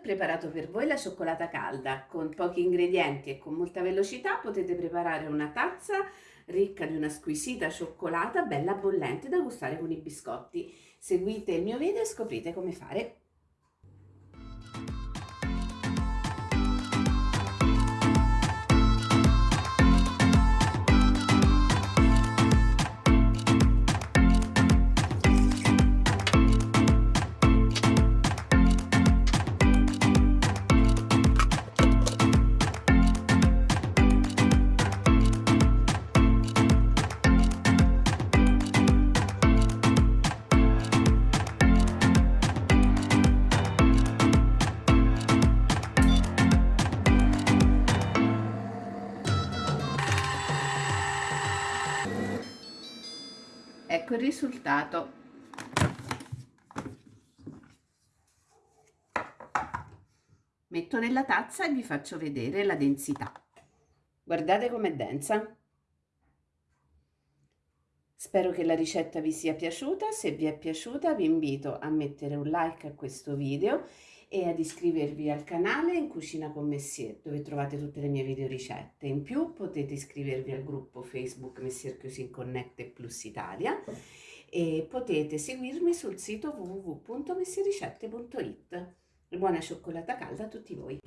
preparato per voi la cioccolata calda. Con pochi ingredienti e con molta velocità potete preparare una tazza ricca di una squisita cioccolata bella bollente da gustare con i biscotti. Seguite il mio video e scoprite come fare. Ecco il risultato. Metto nella tazza e vi faccio vedere la densità. Guardate com'è densa. Spero che la ricetta vi sia piaciuta, se vi è piaciuta vi invito a mettere un like a questo video e ad iscrivervi al canale in Cucina con Messier dove trovate tutte le mie video ricette. In più potete iscrivervi al gruppo Facebook Messier Cuisine Connect Plus Italia e potete seguirmi sul sito www.messiericette.it. Buona cioccolata calda a tutti voi!